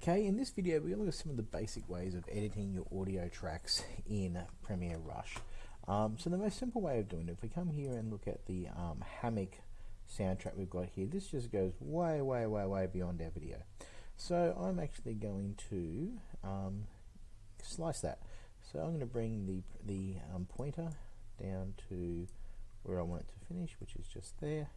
Okay, in this video we're going to look at some of the basic ways of editing your audio tracks in Premiere Rush. Um, so the most simple way of doing it, if we come here and look at the um, Hammock soundtrack we've got here, this just goes way, way, way, way beyond our video. So I'm actually going to um, slice that. So I'm going to bring the, the um, pointer down to where I want it to finish, which is just there.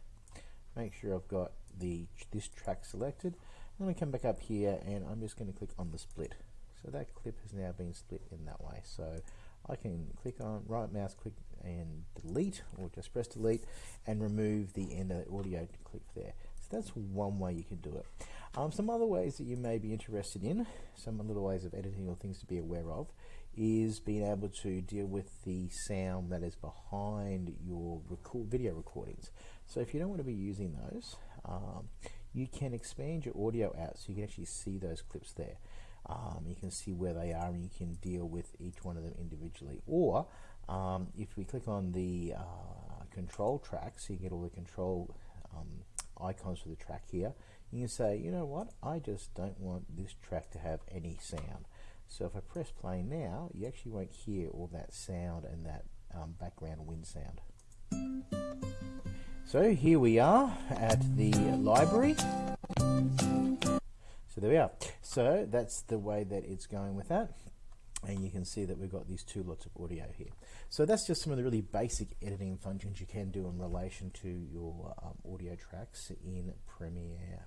Make sure I've got the this track selected. I'm going to come back up here and I'm just going to click on the split. So that clip has now been split in that way. So I can click on right mouse click and delete or just press delete and remove the end of the audio clip there. So that's one way you can do it. Um, some other ways that you may be interested in, some little ways of editing or things to be aware of, is being able to deal with the sound that is behind your video recordings. So if you don't want to be using those, um, you can expand your audio out so you can actually see those clips there. Um, you can see where they are and you can deal with each one of them individually. Or um, if we click on the uh, control track, so you get all the control um, icons for the track here, you can say, you know what, I just don't want this track to have any sound. So if I press play now, you actually won't hear all that sound and that um, background wind sound. So here we are at the library. So there we are. So that's the way that it's going with that. And you can see that we've got these two lots of audio here. So that's just some of the really basic editing functions you can do in relation to your um, audio tracks in Premiere.